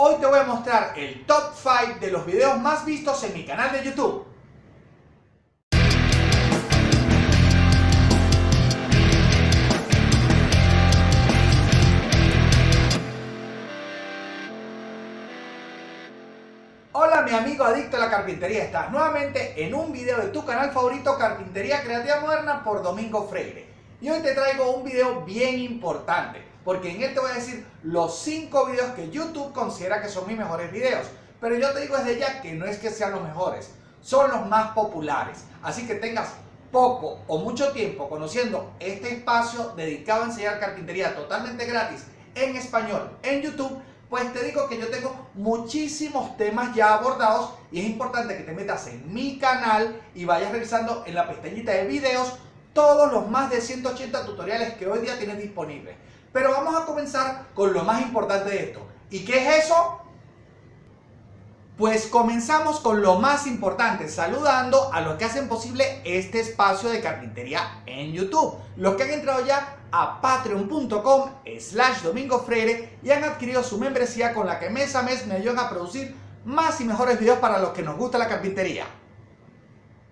Hoy te voy a mostrar el top 5 de los videos más vistos en mi canal de YouTube. Hola mi amigo adicto a la carpintería, estás nuevamente en un video de tu canal favorito Carpintería Creativa Moderna por Domingo Freire. Y hoy te traigo un video bien importante, porque en él te voy a decir los 5 videos que YouTube considera que son mis mejores videos. Pero yo te digo desde ya que no es que sean los mejores, son los más populares. Así que tengas poco o mucho tiempo conociendo este espacio dedicado a enseñar carpintería totalmente gratis en español en YouTube, pues te digo que yo tengo muchísimos temas ya abordados y es importante que te metas en mi canal y vayas revisando en la pestañita de videos todos los más de 180 tutoriales que hoy día tienes disponibles. Pero vamos a comenzar con lo más importante de esto. ¿Y qué es eso? Pues comenzamos con lo más importante, saludando a los que hacen posible este espacio de carpintería en YouTube. Los que han entrado ya a patreon.com slash domingo freire y han adquirido su membresía con la que mes a mes me ayudan a producir más y mejores videos para los que nos gusta la carpintería.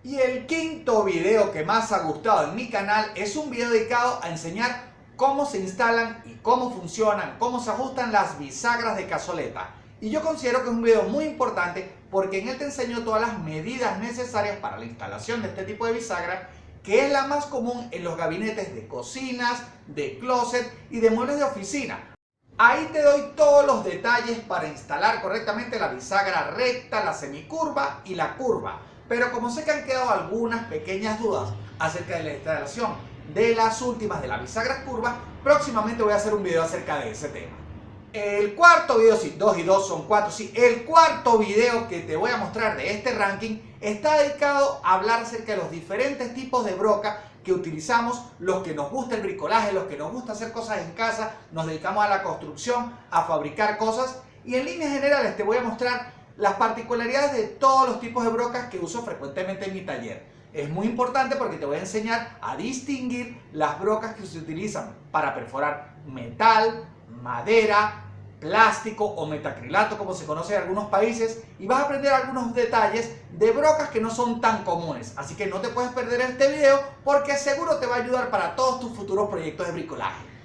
Y el quinto video que más ha gustado en mi canal es un video dedicado a enseñar cómo se instalan y cómo funcionan, cómo se ajustan las bisagras de cazoleta. Y yo considero que es un video muy importante porque en él te enseño todas las medidas necesarias para la instalación de este tipo de bisagra que es la más común en los gabinetes de cocinas, de closet y de muebles de oficina. Ahí te doy todos los detalles para instalar correctamente la bisagra recta, la semicurva y la curva. Pero como sé que han quedado algunas pequeñas dudas acerca de la instalación de las últimas de la bisagra curva, próximamente voy a hacer un video acerca de ese tema. El cuarto video, sí, 2 y 2 son 4, sí, el cuarto video que te voy a mostrar de este ranking está dedicado a hablar acerca de los diferentes tipos de broca que utilizamos, los que nos gusta el bricolaje, los que nos gusta hacer cosas en casa, nos dedicamos a la construcción, a fabricar cosas y en líneas generales te voy a mostrar las particularidades de todos los tipos de brocas que uso frecuentemente en mi taller. Es muy importante porque te voy a enseñar a distinguir las brocas que se utilizan para perforar metal, madera, plástico o metacrilato como se conoce en algunos países y vas a aprender algunos detalles de brocas que no son tan comunes. Así que no te puedes perder este video porque seguro te va a ayudar para todos tus futuros proyectos de bricolaje.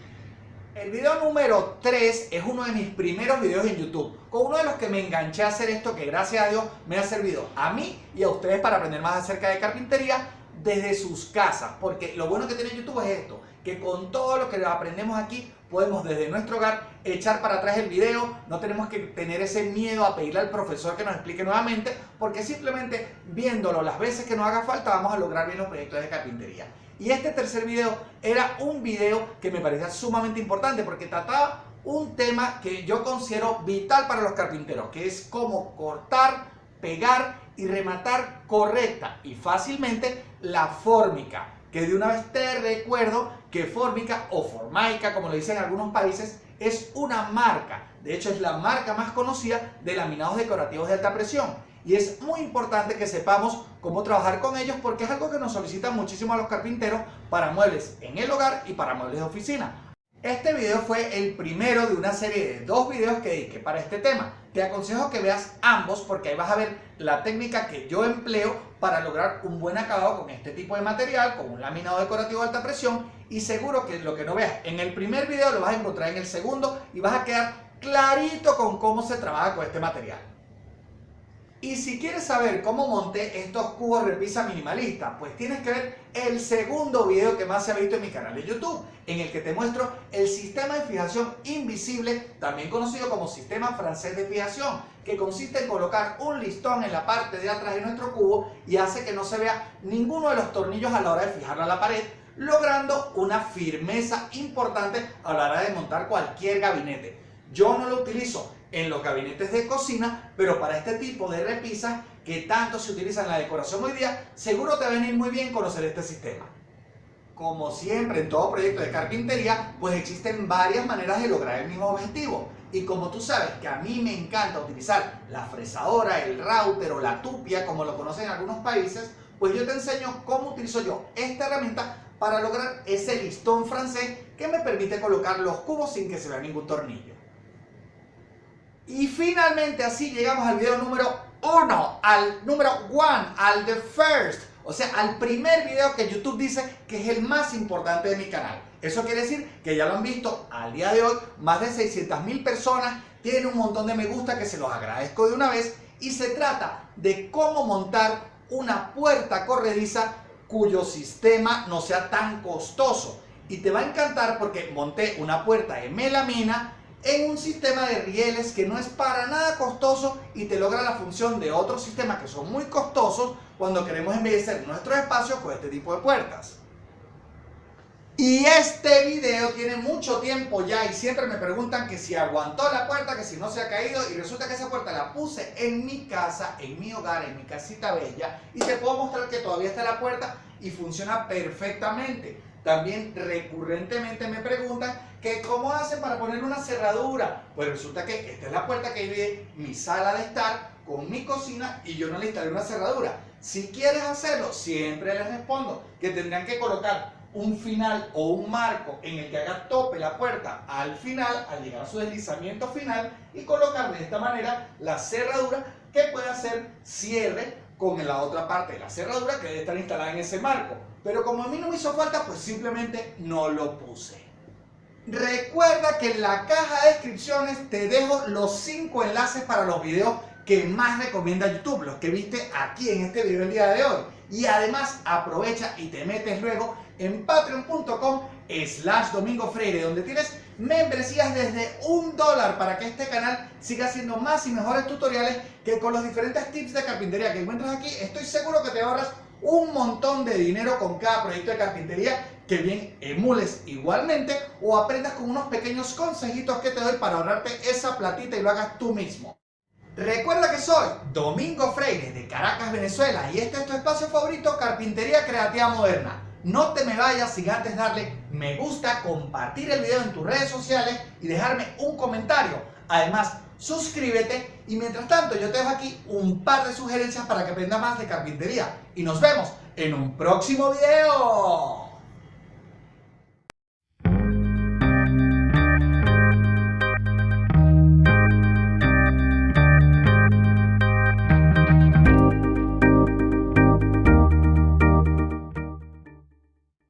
El video número 3 es uno de mis primeros videos en YouTube, con uno de los que me enganché a hacer esto que gracias a Dios me ha servido a mí y a ustedes para aprender más acerca de carpintería desde sus casas, porque lo bueno que tiene YouTube es esto, que con todo lo que aprendemos aquí podemos desde nuestro hogar echar para atrás el video, no tenemos que tener ese miedo a pedirle al profesor que nos explique nuevamente, porque simplemente viéndolo las veces que nos haga falta vamos a lograr bien los proyectos de carpintería. Y este tercer video era un video que me parecía sumamente importante porque trataba un tema que yo considero vital para los carpinteros, que es cómo cortar, pegar y rematar correcta y fácilmente la fórmica que de una vez te recuerdo que Fórmica o Formaica, como lo dicen en algunos países, es una marca. De hecho, es la marca más conocida de laminados decorativos de alta presión. Y es muy importante que sepamos cómo trabajar con ellos porque es algo que nos solicitan muchísimo a los carpinteros para muebles en el hogar y para muebles de oficina. Este video fue el primero de una serie de dos videos que dediqué para este tema. Te aconsejo que veas ambos porque ahí vas a ver la técnica que yo empleo para lograr un buen acabado con este tipo de material, con un laminado decorativo de alta presión y seguro que lo que no veas en el primer video lo vas a encontrar en el segundo y vas a quedar clarito con cómo se trabaja con este material. Y si quieres saber cómo monté estos cubos repisa minimalista, pues tienes que ver el segundo video que más se ha visto en mi canal de YouTube, en el que te muestro el sistema de fijación invisible, también conocido como sistema francés de fijación, que consiste en colocar un listón en la parte de atrás de nuestro cubo y hace que no se vea ninguno de los tornillos a la hora de fijarlo a la pared, logrando una firmeza importante a la hora de montar cualquier gabinete. Yo no lo utilizo en los gabinetes de cocina, pero para este tipo de repisas que tanto se utiliza en la decoración hoy día, seguro te va a venir muy bien conocer este sistema. Como siempre en todo proyecto de carpintería, pues existen varias maneras de lograr el mismo objetivo. Y como tú sabes que a mí me encanta utilizar la fresadora, el router o la tupia, como lo conocen en algunos países, pues yo te enseño cómo utilizo yo esta herramienta para lograr ese listón francés que me permite colocar los cubos sin que se vea ningún tornillo. Y finalmente así llegamos al video número 1, al número 1, al the first, o sea, al primer video que YouTube dice que es el más importante de mi canal. Eso quiere decir que ya lo han visto al día de hoy, más de 600 mil personas, tienen un montón de me gusta que se los agradezco de una vez y se trata de cómo montar una puerta corrediza cuyo sistema no sea tan costoso. Y te va a encantar porque monté una puerta en melamina en un sistema de rieles que no es para nada costoso y te logra la función de otros sistemas que son muy costosos cuando queremos embellecer nuestros espacios con este tipo de puertas. Y este video tiene mucho tiempo ya y siempre me preguntan que si aguantó la puerta, que si no se ha caído y resulta que esa puerta la puse en mi casa, en mi hogar, en mi casita bella y te puedo mostrar que todavía está la puerta y funciona perfectamente. También recurrentemente me preguntan que cómo hacen para poner una cerradura. Pues resulta que esta es la puerta que divide mi sala de estar con mi cocina y yo no le instalé una cerradura. Si quieres hacerlo, siempre les respondo que tendrán que colocar un final o un marco en el que haga tope la puerta al final, al llegar a su deslizamiento final y colocar de esta manera la cerradura que puede hacer cierre con la otra parte de la cerradura que debe estar instalada en ese marco. Pero como a mí no me hizo falta, pues simplemente no lo puse. Recuerda que en la caja de descripciones te dejo los 5 enlaces para los videos que más recomienda YouTube, los que viste aquí en este video el día de hoy. Y además aprovecha y te metes luego en patreon.com slash domingo freire, donde tienes membresías desde un dólar para que este canal siga haciendo más y mejores tutoriales que con los diferentes tips de carpintería que encuentras aquí. Estoy seguro que te ahorras un montón de dinero con cada proyecto de carpintería que bien emules igualmente o aprendas con unos pequeños consejitos que te doy para ahorrarte esa platita y lo hagas tú mismo. Recuerda que soy Domingo Freire de Caracas, Venezuela y este es tu espacio favorito, Carpintería Creativa Moderna. No te me vayas sin antes darle me gusta, compartir el video en tus redes sociales y dejarme un comentario. Además, suscríbete y mientras tanto yo te dejo aquí un par de sugerencias para que aprendas más de carpintería. Y nos vemos en un próximo video.